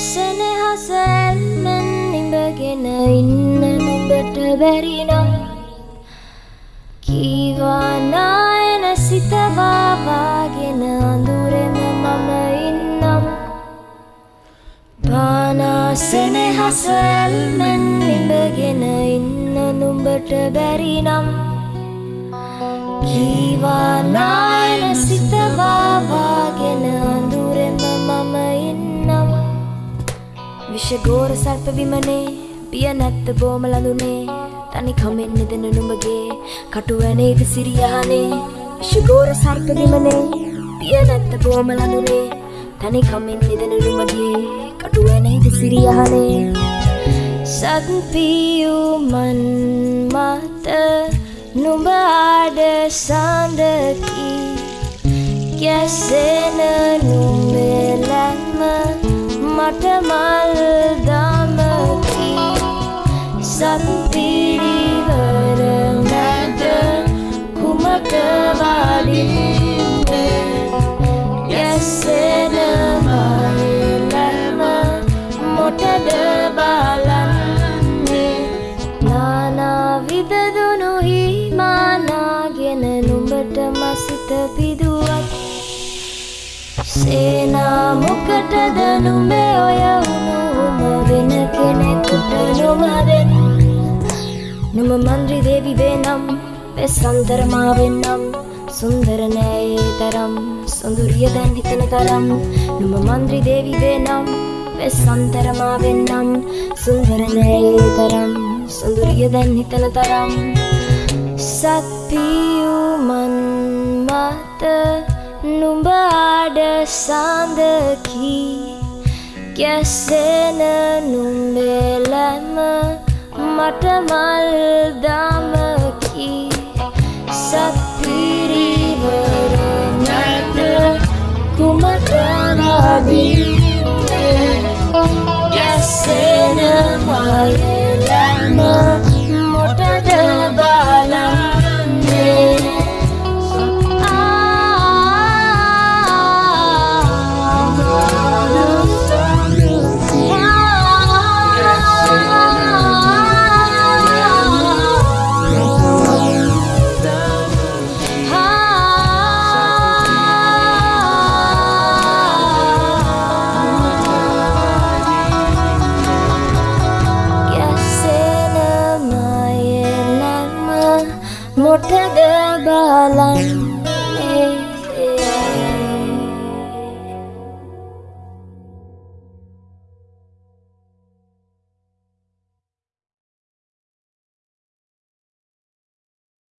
සෙනහස ඇල්මෙන් ඉඹගෙන ඉන්න නුඹට බැරිනම් කීවානායන සිතවාවාගෙන අඳුරෙම මම ඉන්නම්. පානා සෙනහස ඇල්මෙන් ඉඹගෙන ඉන්න නුඹට බැරිනම් කීවානායන සිතවාවාගෙන විෂගෝර සර්ප විමනේ පිය නැත්ත බෝම ලඳුනේ තනි කමෙන් නිදන නුඹගේ කටුවැනේද සිරියහනේ. විෂගෝර සර්ප විමනේ පිය නැත්ත බෝම ලඳුනේ තනි කමෙන් නිදන නුඹගේ කටුවැනේද සිරියහනේ. සත්පියුමන් මත නුඹ ආඩ සඳකි ගැසෙන නුඹෙලැම මට මල් දමකි සත්පිරිවර මැද කුමට වඩින්ද සේනා මොකටද නුඹේ ඔය උනුම වෙන කෙනෙකුට නොමදෙන් නුම මන්ද්‍රි දේවි වේනම් වෙස්සන්තරමා වෙන්නම්. සුන්දර නෑයේ තරම් සොඳුරිය දැන් හිතන තරම්. නුම මන්ද්‍රි දේවි වේනම් වෙස්සන්තරමා වෙන්නම්. සුන්දර නෑයේ තරම් සොඳුරිය දැන් හිතන තරම්. සත්පියුමන් මත නුඹ ආඩ සඳකි ගැසෙන නුම්බෙලැම මට මල් một thế